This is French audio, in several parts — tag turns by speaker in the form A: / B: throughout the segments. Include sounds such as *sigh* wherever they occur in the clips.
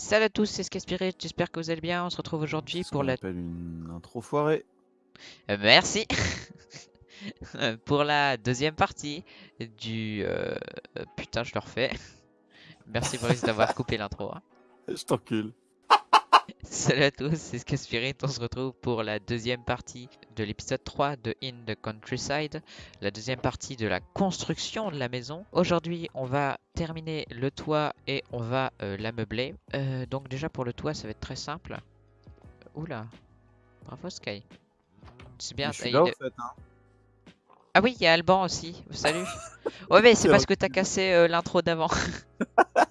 A: Salut à tous, c'est Skaspirit, j'espère que vous allez bien. On se retrouve aujourd'hui pour la...
B: une intro foirée.
A: Euh, Merci *laughs* Pour la deuxième partie du... euh, euh, Putain, je le refais. Merci Boris d'avoir *laughs* coupé l'intro. hein.
B: Je t'encule. *laughs*
A: Salut à tous, c'est Skaspirit. On se retrouve pour la deuxième partie de l'épisode 3 de In the Countryside. La deuxième partie de la construction de la maison. Aujourd'hui, on va terminer le toit et on va euh, l'ameubler. Euh, donc déjà pour le toit, ça va être très simple. Oula, bravo Sky. C'est bien.
B: Je suis là fait. Hein.
A: Ah oui, il y a Alban aussi. Salut. *laughs* Ouais, mais c'est
B: C'est
A: parce que t'as cassé euh, l'intro d'avant.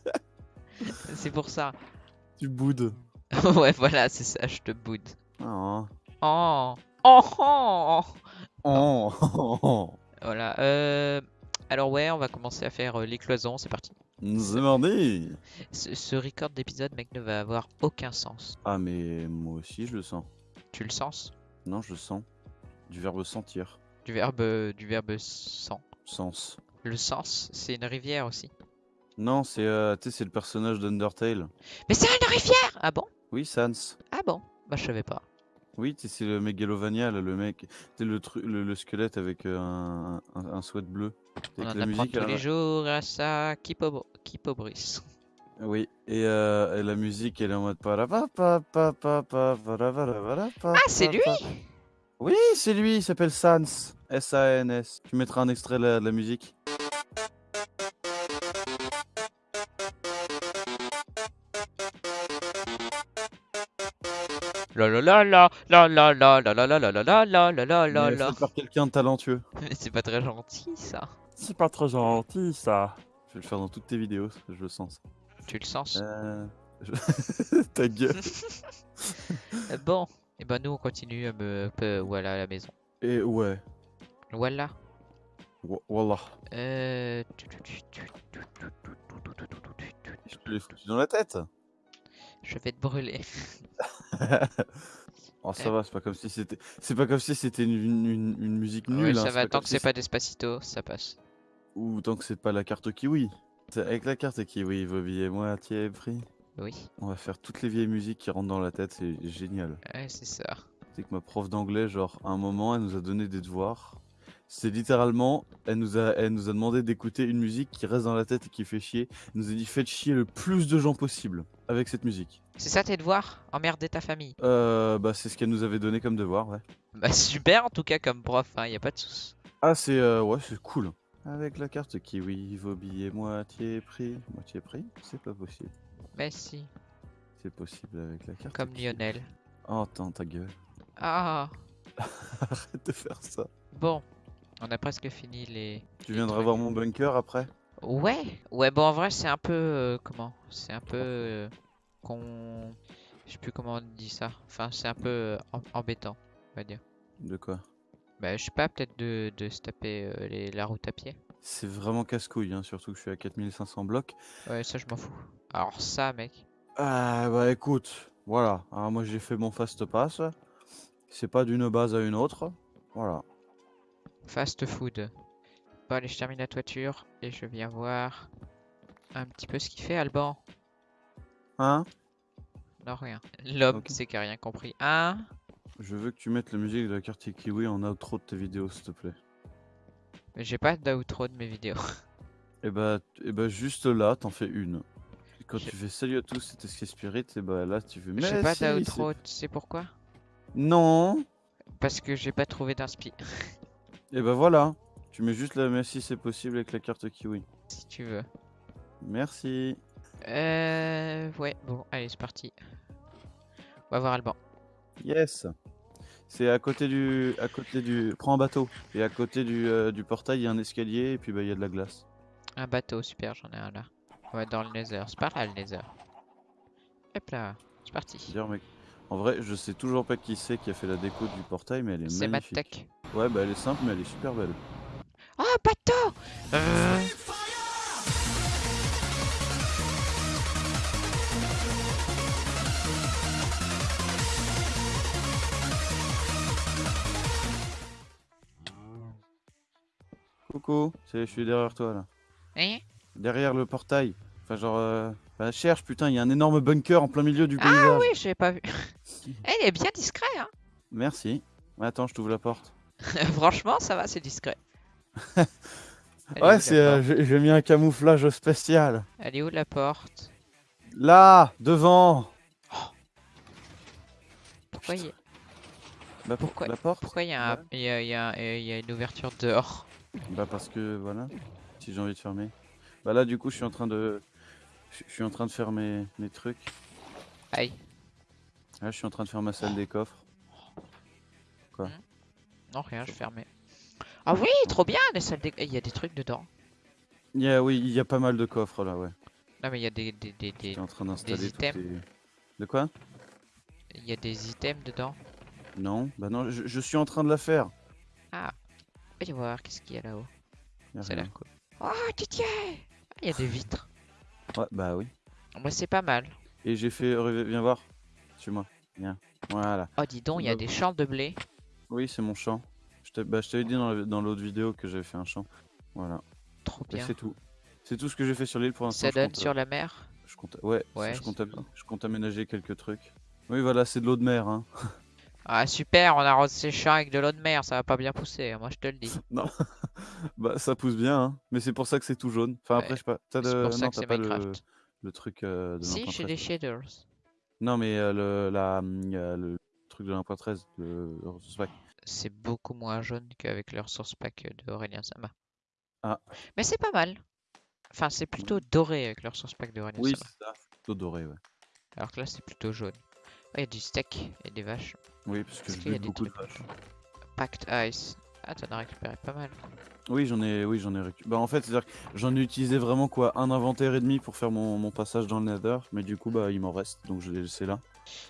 A: *laughs* c'est pour ça.
B: Tu boudes. *laughs*
A: ouais, voilà, c'est ça, je te boude.
B: Oh.
A: Oh, oh, oh.
B: Oh. *laughs* oh.
A: Voilà. Euh... Alors ouais, on va commencer à faire euh, les cloisons. C'est parti.
B: C'est mardi.
A: Ce, ce record d'épisode, mec, ne va avoir aucun sens.
B: Ah mais moi aussi je le sens.
A: Tu le sens?
B: Non je le sens. Du verbe sentir.
A: Du verbe, euh, du verbe sens.
B: Sens.
A: Le sens, c'est une rivière aussi.
B: Non c'est euh, tu sais c'est le personnage d'Undertale.
A: Mais c'est une rivière Ah bon?
B: Oui Sans.
A: Ah bon? Bah je savais pas.
B: Oui c'est le Megalovania là, le mec. C'est le, le le squelette avec euh, un, un, un sweat bleu.
A: On
B: Avec
A: en
B: la
A: apprend
B: musique
A: tous
B: la-
A: les jours à ça. Kipo, Kipobris.
B: Oui, et, euh, et la musique elle est en mode Ah,
A: c'est lui
B: Oui, c'est lui, il s'appelle Sans. S-A-N-S. Tu mettras un extrait de la, de la musique?
A: La la la la la la la la la la la la la la la la la
B: Mais
A: la.
B: fait par quelqu'un de talentueux.
A: Mais c'est pas très gentil ça.
B: C'est pas très gentil ça. Je vais le faire dans toutes tes vidéos, je le sens.
A: Tu le sens
B: Euh... je- Ta gueule.
A: Euh, Bon, et ben nous on continue à me peu- voilà à la maison.
B: Et ouais,
A: Voilà.
B: Wa- Wallah.
A: Euh...
B: Je te l'ai foutu dans la tête.
A: Je vais te brûler. *laughs*
B: oh ça va, c'est pas comme si c'était, c'est pas comme si c'était une, une- une musique nulle.
A: Ouais,
B: hein,
A: ça va tant que
B: si
A: c'est pas Despacito, ça passe.
B: Ou tant que c'est pas la carte kiwi. Avec la carte kiwi, vos billets moitié prix.
A: Oui.
B: On va faire toutes les vieilles musiques qui rentrent dans la tête, c'est génial.
A: Ouais, c'est ça.
B: C'est que ma prof d'anglais, genre, à un moment, elle nous a donné des devoirs. C'est littéralement, elle nous a, elle nous a demandé d'écouter une musique qui reste dans la tête et qui fait chier. Elle nous a dit faites chier le plus de gens possible avec cette musique.
A: C'est ça tes devoirs? Emmerder ta famille.
B: Euh, bah c'est ce qu'elle nous avait donné comme devoir, ouais.
A: Bah super en tout cas comme prof, hein, y a pas de soucis.
B: Ah c'est, euh, ouais, c'est cool. Avec la carte kiwi, vos billets moitié prix. Moitié prix C'est pas possible.
A: Mais si,
B: C'est possible avec la carte
A: comme
B: kiwi.
A: Lionel.
B: Oh, attends, ta gueule.
A: Ah, *laughs*
B: Arrête de faire ça.
A: bon. On a presque fini les...
B: Tu viendras voir mon bunker après?
A: Ouais Ouais, bon en vrai c'est un peu... euh, comment C'est un peu... euh, qu'on... Je sais plus comment on dit ça. Enfin c'est un peu euh, em- embêtant, on va dire.
B: De quoi?
A: Bah je sais pas, peut-être de, de se taper euh, les- la route à pied.
B: C'est vraiment casse-couille, hein, surtout que je suis à 4500 blocs.
A: Ouais, ça je m'en fous. Alors ça mec.
B: Ah bah écoute, voilà. Alors moi j'ai fait mon fast pass. C'est pas d'une base à une autre. Voilà.
A: Fast food. Bon allez, je termine la toiture et je viens voir un petit peu ce qu'il fait Alban.
B: Hein?
A: Non rien. L'homme c'est qui a rien compris. Hein?
B: Je veux que tu mettes la musique de la carte Kiwi en outro de tes vidéos, s'il te plaît.
A: Mais J'ai pas d'outro de mes vidéos. *laughs*
B: Et bah, et bah juste là, t'en fais une. Et quand tu fais salut à tous, c'était Sky Spirit, et bah là tu fais
A: J'ai pas
B: si,
A: d'outro, tu sais pourquoi?
B: Non
A: Parce que j'ai pas trouvé d'inspi. *laughs*
B: Et bah voilà. Tu mets juste la merci c'est possible avec la carte Kiwi.
A: si tu veux.
B: Merci.
A: Euh... Ouais, bon, allez, c'est parti. On va voir Alban.
B: Yes. C'est à côté du, à côté du, prends un bateau. Et à côté du, euh, du portail, il y a un escalier et puis bah il y a de la glace.
A: Un bateau, super, j'en ai un là. On va dans le nether, c'est par là le nether. Hop là, c'est parti.
B: Mec, en vrai, je sais toujours pas qui c'est qui a fait la déco du portail, mais elle est,
A: C'est
B: magnifique.
A: Mattech.
B: Ouais, bah elle est simple, mais elle est super belle.
A: Oh, bateau Euh,
B: Coucou, je suis derrière toi là.
A: Hein
B: Derrière le portail. Enfin, genre, euh, Bah cherche, putain, il y a un énorme bunker en plein milieu du
A: Ah
B: paysage.
A: oui, je l'ai pas vu. Eh, il est bien discret, hein.
B: Merci. Attends, je t'ouvre la porte. *laughs*
A: Franchement, ça va, c'est discret.
B: Ouais, c'est, euh, j'ai mis un camouflage spécial.
A: Elle est où la porte?
B: Là, devant.
A: Pourquoi il y a...
B: Bah pour-
A: Pourquoi-
B: la porte
A: Pourquoi il y, a un-
B: Ouais.
A: il y a- il y a- il y a une ouverture dehors?
B: Bah parce que voilà, si j'ai envie de fermer. Bah là du coup je suis en train de, je suis en train de faire mes, mes trucs.
A: Aïe.
B: Là je suis en train de faire ma salle des coffres.
A: Non, rien, je fermais. Ah oui, trop bien, les salles des- Il y a des trucs dedans.
B: Il y a, oui, il y a pas mal de coffres là, ouais.
A: Non, mais il y a des, des, des, des-
B: J'étais en train d'installer tous
A: items.
B: les- De quoi?
A: Il y a des items dedans.
B: Non, bah non, je, je suis en train de la faire.
A: Voyons voir, qu'est-ce qu'il y a là-haut Ça a l'air cool. Oh, Titié Ah, Il y a des vitres.
B: Ouais, bah oui.
A: Moi, c'est pas mal.
B: Et j'ai fait, rev- viens voir. Suis-moi. Viens. Voilà.
A: Oh, dis donc, il y a des champs de blé.
B: Oui, c'est mon champ. Je t'ai- bah, je t'avais dit dans la- dans l'autre vidéo que j'avais fait un champ. Voilà.
A: Trop bien.
B: c'est tout. C'est tout ce que j'ai fait sur l'île pour l'instant.
A: Ça donne
B: compte,
A: sur la mer
B: Je compte, ouais,
A: Ouais,
B: je, compte je compte aménager quelques trucs. Oui, voilà, c'est de l'eau de mer. Hein. *laughs*
A: Ah, super, on arrose ces champs avec de l'eau de mer, ça va pas bien pousser, hein, moi je te le dis. *laughs*
B: Non, *laughs* bah ça pousse bien, hein. mais c'est pour ça que c'est tout jaune. Enfin, après, je sais pas. T'as
A: C'est
B: de...
A: pour ça
B: non,
A: que c'est
B: pas le...
A: Minecraft.
B: le truc euh, de
A: Si, j'ai des
B: 1.13.
A: shaders.
B: Non, mais euh, le, la, hum, le truc de 1.13, le.
A: C'est beaucoup moins jaune qu'avec le ressource pack de Aurélien Sama.
B: Ah.
A: Mais c'est pas mal. Enfin, c'est plutôt doré avec le ressource pack de Aurélien
B: Oui,
A: Sama.
B: c'est ça. Plutôt doré, ouais.
A: Alors que là, c'est plutôt jaune. Il y a du steak et des vaches.
B: Oui, parce que
A: des
B: beaucoup de vaches.
A: Packed Ice. Ah, t'en as récupéré pas mal.
B: Oui, j'en ai, oui, j'en ai récu- Bah, en fait, c'est-à-dire que j'en ai utilisé vraiment quoi, un inventaire et demi pour faire mon, mon passage dans le Nether, mais du coup, bah, il m'en reste, donc je l'ai laissé là.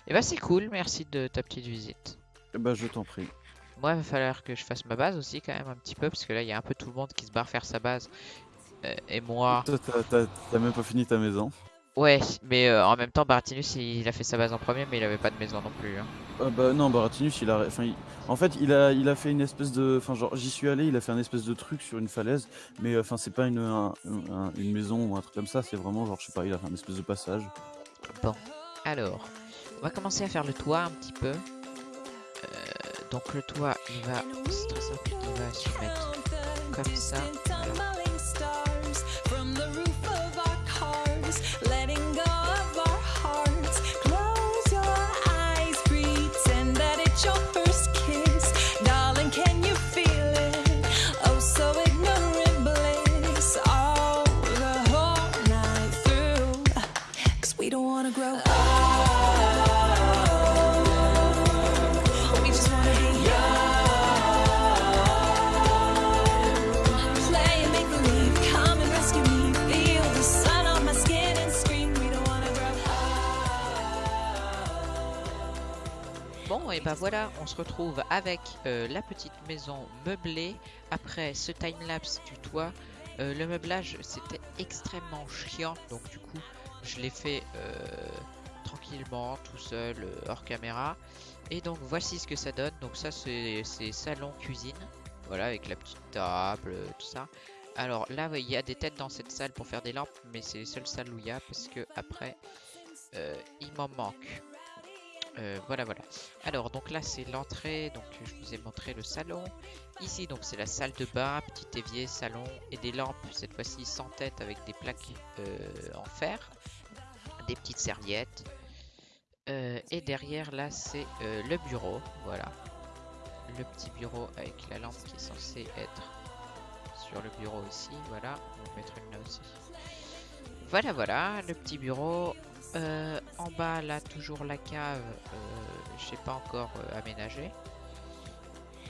A: Et bah, c'est cool, merci de ta petite visite.
B: Et bah, je t'en prie.
A: Moi, il va falloir que je fasse ma base aussi, quand même, un petit peu, parce que là, il y a un peu tout le monde qui se barre faire sa base. Euh, et moi.
B: T'as- même pas fini ta maison.
A: Ouais, mais euh, en même temps, Baratinus, il a fait sa base en premier, mais il avait pas de maison non plus. hein.
B: Ah bah non, Baratinus, il a, enfin, il- en fait, il a, il a fait une espèce de, enfin, genre, j'y suis allé, il a fait un espèce de truc sur une falaise, mais euh, enfin, c'est pas une, un- un- une maison ou un truc comme ça, c'est vraiment genre, je sais pas, il a fait un espèce de passage.
A: Alors, on va commencer à faire le toit un petit peu. Donc le toit, il va, c'est très simple, il va se mettre comme ça. voilà. Bon, et ben voilà, on se retrouve avec euh, la petite maison meublée. Après ce timelapse du toit, Euh, le meublage c'était extrêmement chiant, donc du coup je l'ai fait euh, tranquillement, tout seul, hors caméra. Et donc voici ce que ça donne. Donc ça c'est salon cuisine, voilà avec la petite table, tout ça. Alors là il y a des têtes dans cette salle pour faire des lampes, mais c'est les seules salles où il y a parce que après il m'en manque. Euh, voilà, voilà. Alors, donc là, c'est l'entrée. Donc, je vous ai montré le salon. Ici, donc, c'est la salle de bain, petit évier, salon et des lampes. Cette fois-ci, sans tête avec des plaques euh, en fer, des petites serviettes. Euh, et derrière, là, c'est le bureau. Voilà. Le petit bureau avec la lampe qui est censée être sur le bureau ici. Voilà. On va mettre une là aussi. Voilà, voilà. Le petit bureau. Euh, en bas, là, toujours la cave. Euh, je sais pas encore euh, aménagé.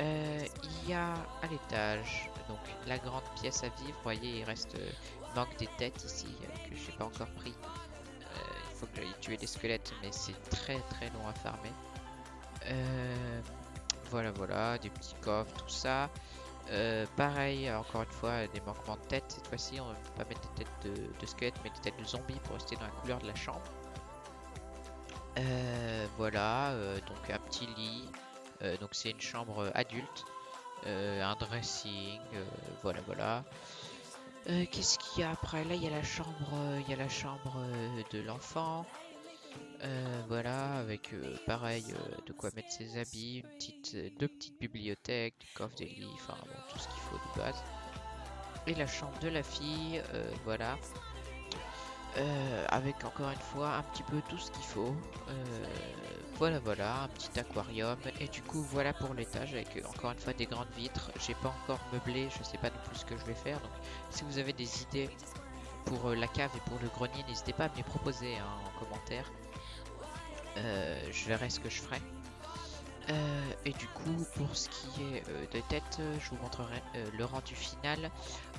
A: Il y a à l'étage donc la grande pièce à vivre. Vous voyez, il reste manque des têtes ici que j'ai pas encore pris. Il faut que j'aille tuer des squelettes, mais c'est très très long à farmer. Voilà, voilà, des petits coffres, tout ça. Euh, pareil, encore une fois, des manquements de têtes. Cette fois-ci, on ne va pas mettre des têtes de, de mais des têtes de zombies pour rester dans la couleur de la chambre. Euh, voilà, euh, donc un petit lit. Donc c'est une chambre adulte. Un dressing. voilà, voilà. Qu'est-ce qu'il y a après? Là, il y a la chambre, il y a la chambre de l'enfant. Euh, voilà, avec euh, pareil euh, de quoi mettre ses habits, une petite, deux petites bibliothèques, du coffre des lits, enfin bon, tout ce qu'il faut de base. Et la chambre de la fille, voilà. Avec encore une fois un petit peu tout ce qu'il faut. Voilà, voilà, un petit aquarium. Et du coup, voilà pour l'étage avec encore une fois des grandes vitres. J'ai pas encore meublé, je sais pas non plus ce que je vais faire. Donc, si vous avez des idées pour la cave et pour le grenier, n'hésitez pas à me les proposer hein, en commentaire. Euh, je verrai ce que je ferai. Euh, et du coup, pour ce qui est euh, de tête, je vous montrerai le rendu final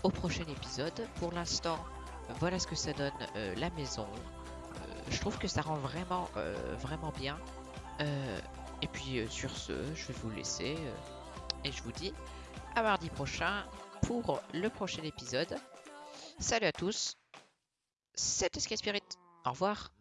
A: au prochain épisode. Pour l'instant, voilà ce que ça donne la maison. Je trouve que ça rend vraiment, vraiment bien. Et puis sur ce, je vais vous laisser et je vous dis à mardi prochain pour le prochain épisode. Salut à tous, c'était Sky Spirit. Au revoir.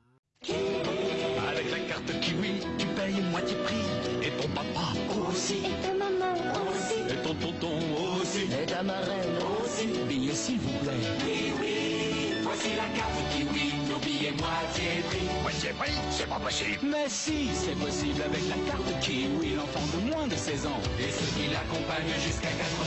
C: Avec la carte Kiwi, tu payes moitié prix. Et ton papa aussi.
D: Et ta maman aussi,
C: Et ton tonton aussi.
D: et ta marraine aussi.
C: Billets s'il vous plaît. Oui, oui, voici la carte Kiwi. Nos billets moitié prix. Moitié prix C'est pas possible. Mais si, c'est possible avec la carte Kiwi. L'enfant de moins de 16 ans. Et ceux qui l'accompagnent jusqu'à 4